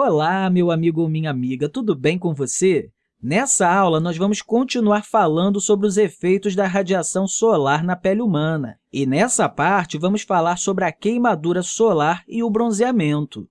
Olá, meu amigo ou minha amiga, tudo bem com você? Nessa aula, nós vamos continuar falando sobre os efeitos da radiação solar na pele humana. E nessa parte, vamos falar sobre a queimadura solar e o bronzeamento.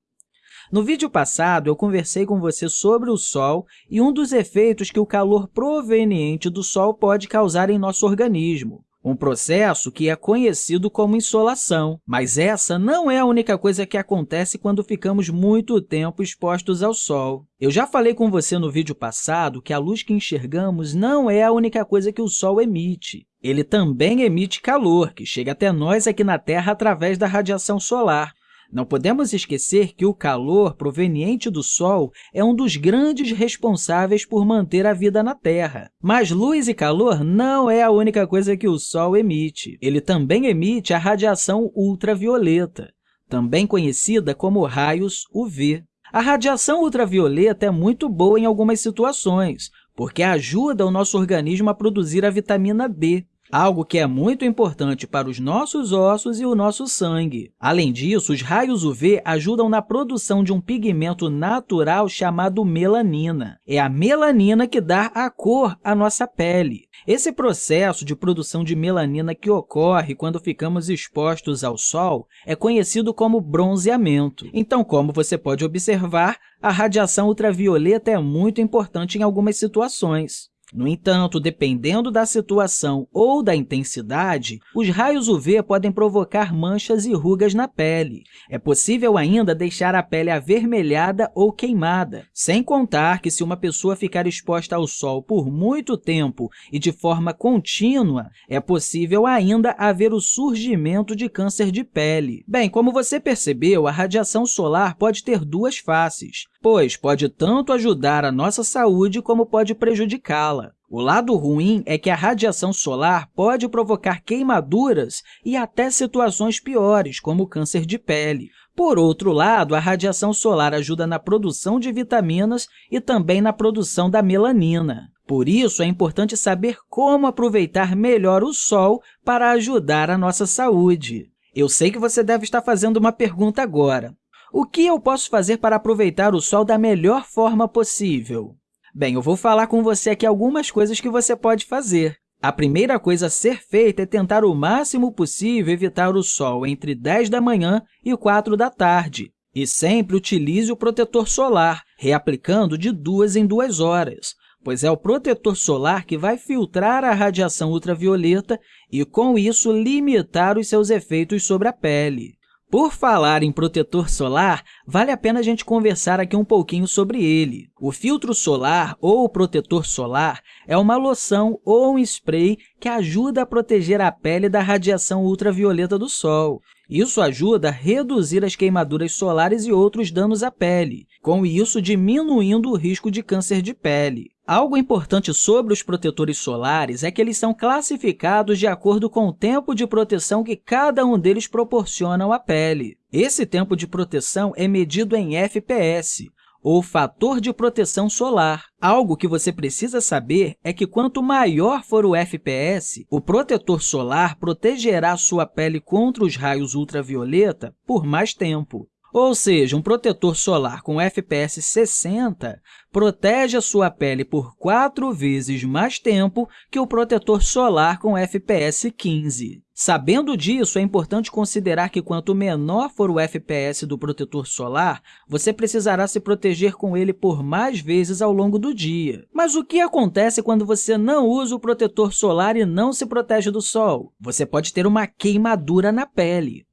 No vídeo passado, eu conversei com você sobre o Sol e um dos efeitos que o calor proveniente do Sol pode causar em nosso organismo um processo que é conhecido como insolação. Mas essa não é a única coisa que acontece quando ficamos muito tempo expostos ao Sol. Eu já falei com você no vídeo passado que a luz que enxergamos não é a única coisa que o Sol emite. Ele também emite calor, que chega até nós aqui na Terra através da radiação solar. Não podemos esquecer que o calor proveniente do Sol é um dos grandes responsáveis por manter a vida na Terra. Mas luz e calor não é a única coisa que o Sol emite. Ele também emite a radiação ultravioleta, também conhecida como raios UV. A radiação ultravioleta é muito boa em algumas situações, porque ajuda o nosso organismo a produzir a vitamina D, algo que é muito importante para os nossos ossos e o nosso sangue. Além disso, os raios UV ajudam na produção de um pigmento natural chamado melanina. É a melanina que dá a cor à nossa pele. Esse processo de produção de melanina que ocorre quando ficamos expostos ao sol é conhecido como bronzeamento. Então, como você pode observar, a radiação ultravioleta é muito importante em algumas situações. No entanto, dependendo da situação ou da intensidade, os raios UV podem provocar manchas e rugas na pele. É possível ainda deixar a pele avermelhada ou queimada, sem contar que, se uma pessoa ficar exposta ao sol por muito tempo e de forma contínua, é possível ainda haver o surgimento de câncer de pele. Bem, como você percebeu, a radiação solar pode ter duas faces, pois pode tanto ajudar a nossa saúde como pode prejudicá-la. O lado ruim é que a radiação solar pode provocar queimaduras e até situações piores, como câncer de pele. Por outro lado, a radiação solar ajuda na produção de vitaminas e também na produção da melanina. Por isso, é importante saber como aproveitar melhor o sol para ajudar a nossa saúde. Eu sei que você deve estar fazendo uma pergunta agora. O que eu posso fazer para aproveitar o sol da melhor forma possível? Bem, eu vou falar com você aqui algumas coisas que você pode fazer. A primeira coisa a ser feita é tentar o máximo possível evitar o sol entre 10 da manhã e 4 da tarde. E sempre utilize o protetor solar, reaplicando de duas em duas horas, pois é o protetor solar que vai filtrar a radiação ultravioleta e, com isso, limitar os seus efeitos sobre a pele. Por falar em protetor solar, vale a pena a gente conversar aqui um pouquinho sobre ele. O filtro solar ou protetor solar é uma loção ou um spray que ajuda a proteger a pele da radiação ultravioleta do Sol. Isso ajuda a reduzir as queimaduras solares e outros danos à pele, com isso diminuindo o risco de câncer de pele. Algo importante sobre os protetores solares é que eles são classificados de acordo com o tempo de proteção que cada um deles proporciona à pele. Esse tempo de proteção é medido em FPS, ou fator de proteção solar. Algo que você precisa saber é que quanto maior for o FPS, o protetor solar protegerá sua pele contra os raios ultravioleta por mais tempo. Ou seja, um protetor solar com FPS 60 protege a sua pele por quatro vezes mais tempo que o protetor solar com FPS 15. Sabendo disso, é importante considerar que quanto menor for o FPS do protetor solar, você precisará se proteger com ele por mais vezes ao longo do dia. Mas o que acontece quando você não usa o protetor solar e não se protege do sol? Você pode ter uma queimadura na pele.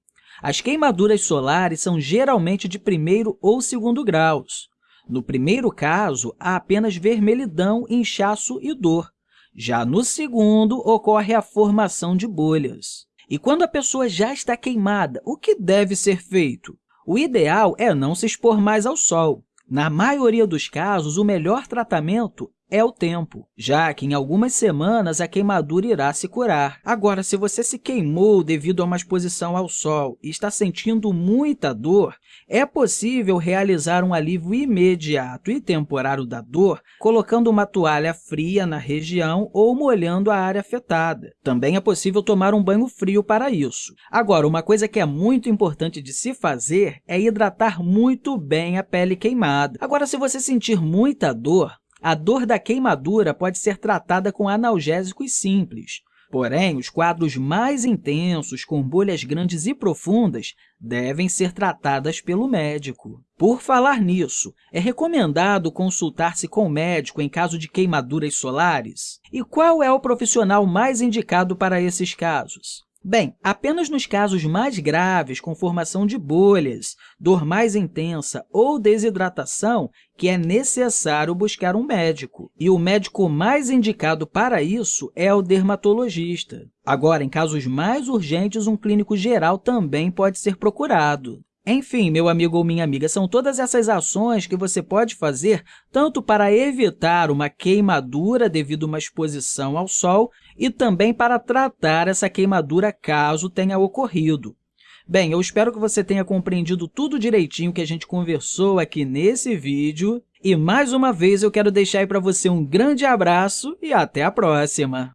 As queimaduras solares são geralmente de primeiro ou segundo graus. No primeiro caso, há apenas vermelhidão, inchaço e dor. Já no segundo, ocorre a formação de bolhas. E quando a pessoa já está queimada, o que deve ser feito? O ideal é não se expor mais ao sol. Na maioria dos casos, o melhor tratamento é o tempo, já que em algumas semanas a queimadura irá se curar. Agora, se você se queimou devido a uma exposição ao sol e está sentindo muita dor, é possível realizar um alívio imediato e temporário da dor colocando uma toalha fria na região ou molhando a área afetada. Também é possível tomar um banho frio para isso. Agora, uma coisa que é muito importante de se fazer é hidratar muito bem a pele queimada. Agora, se você sentir muita dor, a dor da queimadura pode ser tratada com analgésicos simples. Porém, os quadros mais intensos, com bolhas grandes e profundas, devem ser tratadas pelo médico. Por falar nisso, é recomendado consultar-se com o médico em caso de queimaduras solares? E qual é o profissional mais indicado para esses casos? Bem, apenas nos casos mais graves, com formação de bolhas, dor mais intensa ou desidratação, que é necessário buscar um médico. E o médico mais indicado para isso é o dermatologista. Agora, em casos mais urgentes, um clínico geral também pode ser procurado. Enfim, meu amigo ou minha amiga, são todas essas ações que você pode fazer tanto para evitar uma queimadura devido a uma exposição ao sol e também para tratar essa queimadura caso tenha ocorrido. Bem, eu espero que você tenha compreendido tudo direitinho que a gente conversou aqui nesse vídeo. E, mais uma vez, eu quero deixar para você um grande abraço e até a próxima!